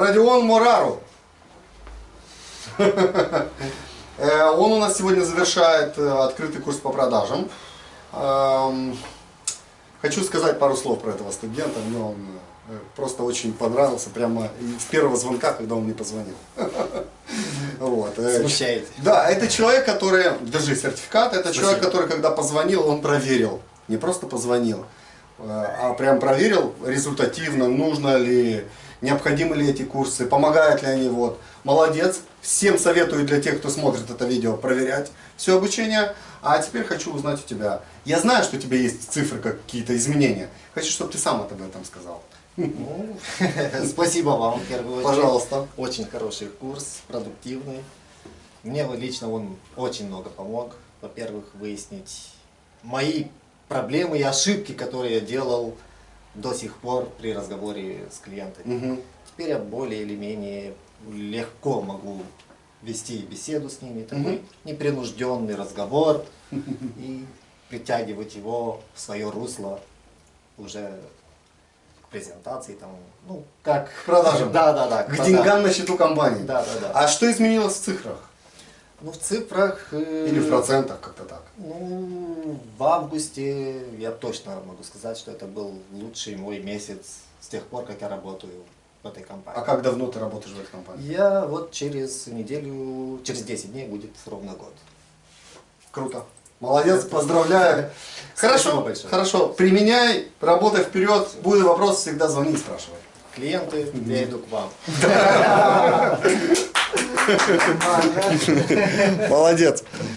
Родион Морару. Э, Он у нас сегодня завершает э, открытый курс по продажам. Эм, Хочу сказать пару слов про этого студента. Мне он э, просто очень понравился прямо с первого звонка, когда он мне позвонил. Вот. э, Смущает. Да, это человек, который, держи сертификат, это человек, который, когда позвонил, он проверил. Не просто позвонил, а прям проверил результативно, нужно ли, необходимы ли эти курсы, помогают ли они. Вот. Молодец. Всем советую для тех, кто смотрит это видео, проверять все обучение. А теперь хочу узнать у тебя. Я знаю, что у тебя есть цифры, какие-то изменения. Хочу, чтобы ты сам об этом сказал. Ну, спасибо вам, в первую очередь. Пожалуйста. Очень хороший курс, продуктивный. Мне лично он очень много помог. Во-первых, выяснить мои проблемы и ошибки, которые я делал до сих пор при разговоре с клиентами. Мгм. Теперь я более или менее легко могу вести беседу с ними, такой Мгм. непринужденный разговор и притягивать его в свое русло уже к презентации, там, ну, как... К продажам. Да, да, да. К продажам. деньгам на счету компании. Да, да, да. А что изменилось в цифрах? Ну, в цифрах... э, Или в процентах, как-то так? Ну, августе я точно могу сказать, что это был лучший мой месяц с тех пор, как я работаю в этой компании. А как давно ты работаешь в этой компании? Я вот через неделю, через 10 дней будет ровно год. Круто. Молодец, поздравляю. Спасибо Хорошо, большое. хорошо. Применяй, работай вперед. Будет вопрос, всегда звони и спрашивай. Клиенты, я иду к вам. Молодец.